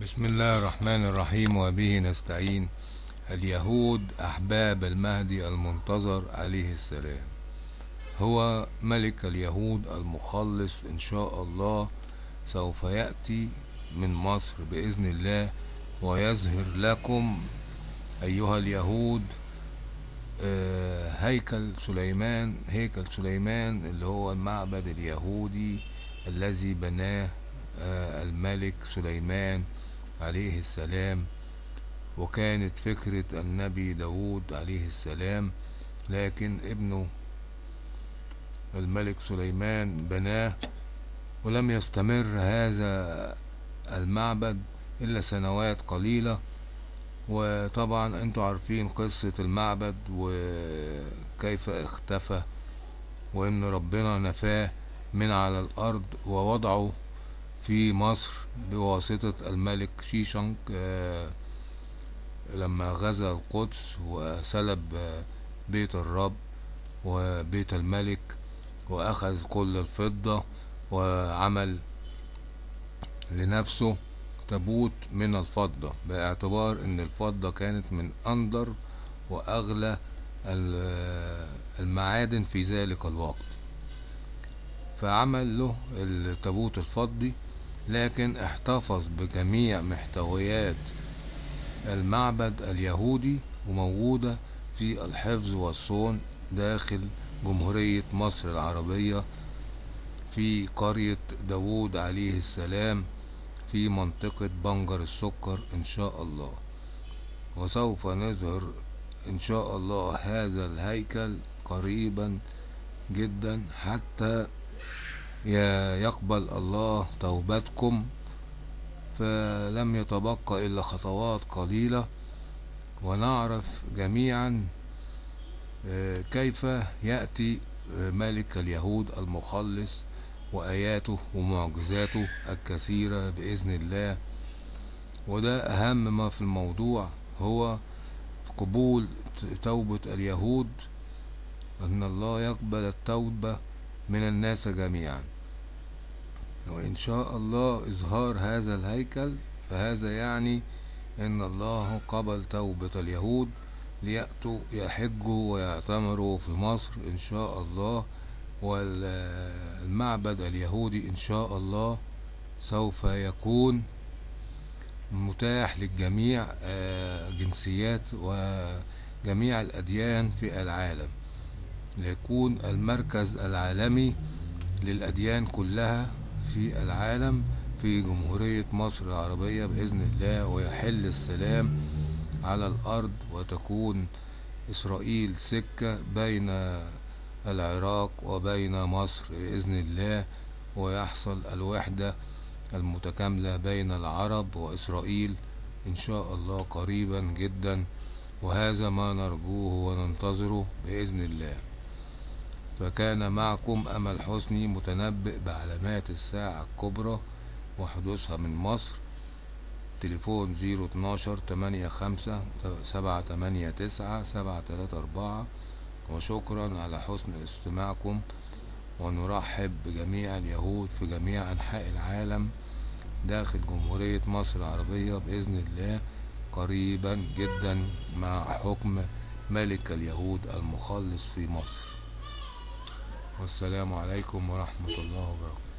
بسم الله الرحمن الرحيم وبه نستعين. اليهود أحباب المهدي المنتظر عليه السلام. هو ملك اليهود المخلص إن شاء الله. سوف يأتي من مصر بإذن الله ويظهر لكم أيها اليهود آه، هيكل سليمان هيكل سليمان اللي هو المعبد اليهودي الذي بناه آه، الملك سليمان. عليه السلام وكانت فكرة النبي داود عليه السلام لكن ابنه الملك سليمان بناه ولم يستمر هذا المعبد إلا سنوات قليلة. وطبعا أنتوا عارفين قصة المعبد وكيف اختفى وإن ربنا نفاه من على الأرض ووضعه. في مصر بواسطة الملك شيشنك آه، لما غزا القدس وسلب آه، بيت الرب وبيت الملك وأخذ كل الفضة وعمل لنفسه تابوت من الفضة باعتبار إن الفضة كانت من أندر وأغلى المعادن في ذلك الوقت. فعمل له التابوت الفضي لكن احتفظ بجميع محتويات المعبد اليهودي وموجودة في الحفظ والصون داخل جمهورية مصر العربية في قرية داوود عليه السلام في منطقة بنجر السكر إن شاء الله. وسوف نظهر إن شاء الله هذا الهيكل قريبا جدا حتى يقبل الله توبتكم فلم يتبقى إلا خطوات قليلة ونعرف جميعا آه، كيف يأتي آه، ملك اليهود المخلص وآياته ومعجزاته الكثيرة بإذن الله. وده أهم ما في الموضوع هو قبول توبة اليهود أن الله يقبل التوبة من الناس جميعا. وإن شاء الله إظهار هذا الهيكل فهذا يعني إن الله قبل توبة اليهود ليأتوا يحجوا ويعتمروا في مصر إن شاء الله والمعبد اليهودي إن شاء الله سوف يكون متاح للجميع آه، جنسيات وجميع الأديان في العالم. ليكون المركز العالمي للأديان كلها في العالم في جمهورية مصر العربية بإذن الله ويحل السلام على الأرض وتكون إسرائيل سكة بين العراق وبين مصر بإذن الله ويحصل الوحدة المتكاملة بين العرب وإسرائيل إن شاء الله قريبا جدا وهذا ما نرجوه وننتظره بإذن الله. فكان معكم أمل حسني متنبئ بعلامات الساعة الكبرى وحدوثها من مصر. تليفون زيرو اتناشر تمانية خمسة سبعة تمانية تسعة سبعة تلاتة أربعة. وشكرا على حسن استماعكم. ونرحب بجميع اليهود في جميع أنحاء العالم داخل جمهورية مصر العربية بإذن الله قريبا جدا مع حكم ملك اليهود المخلص في مصر. والسلام عليكم ورحمة الله وبركاته.